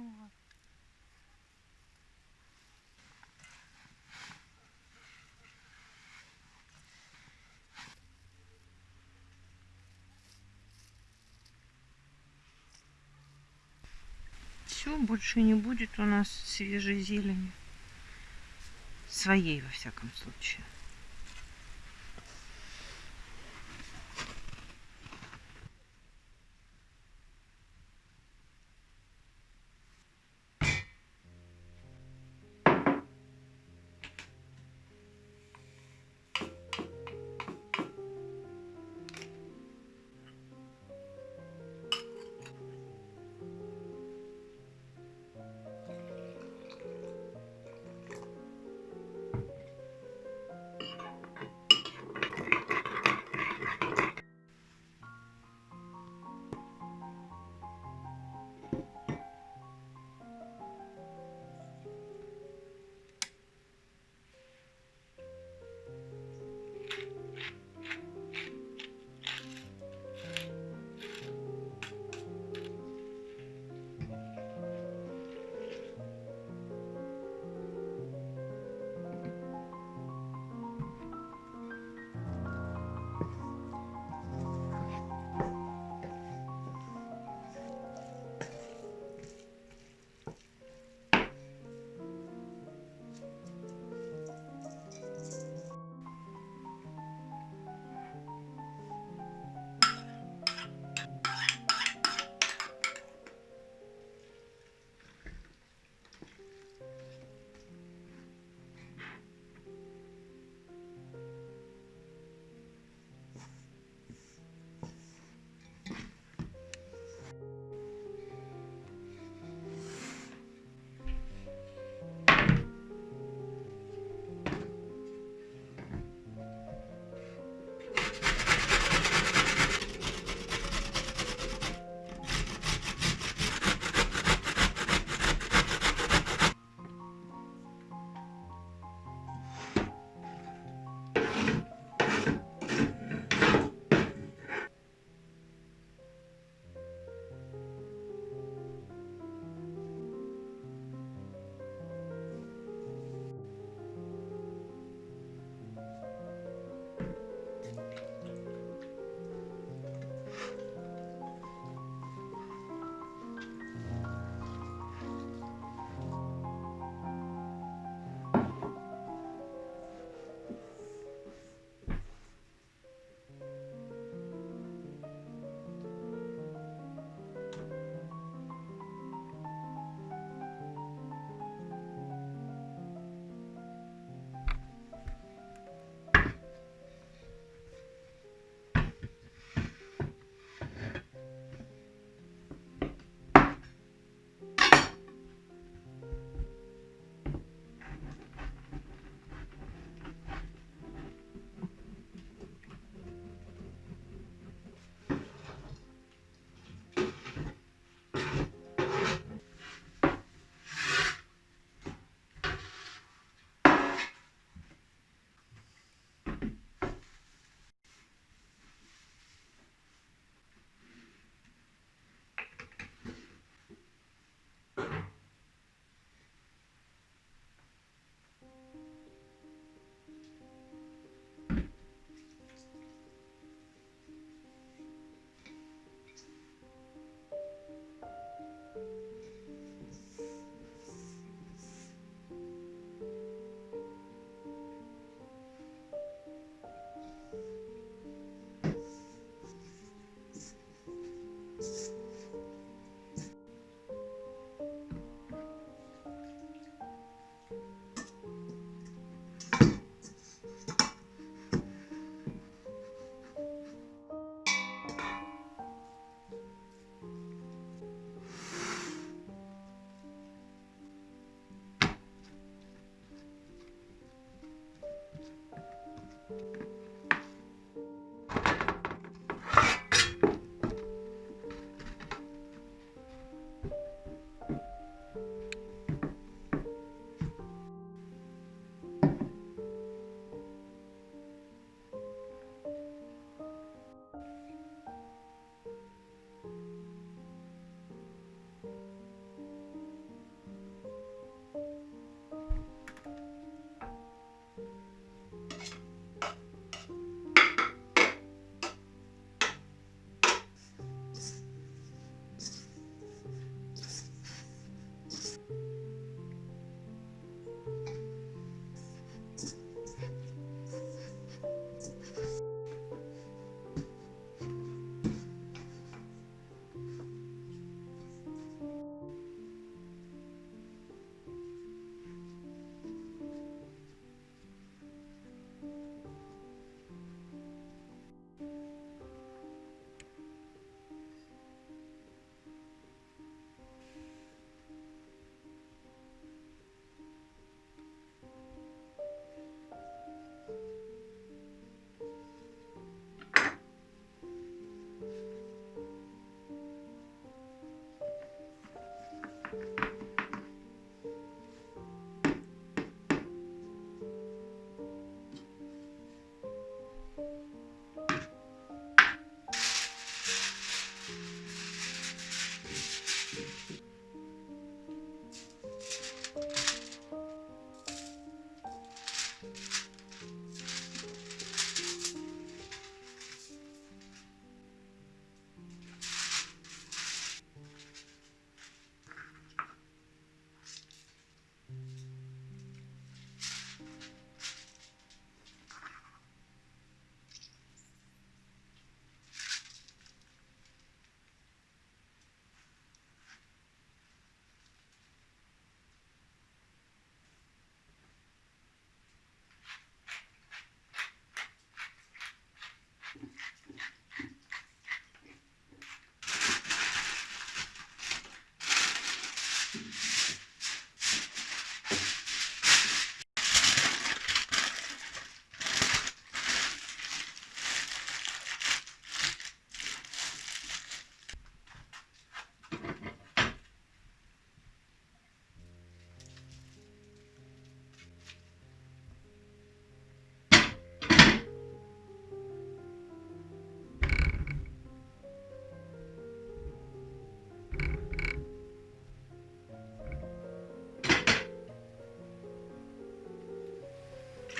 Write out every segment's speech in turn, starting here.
много. Все, больше не будет у нас свежей зелени. Своей, во всяком случае.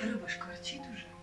Рыба шкварчит а уже.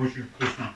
Очень вкусно.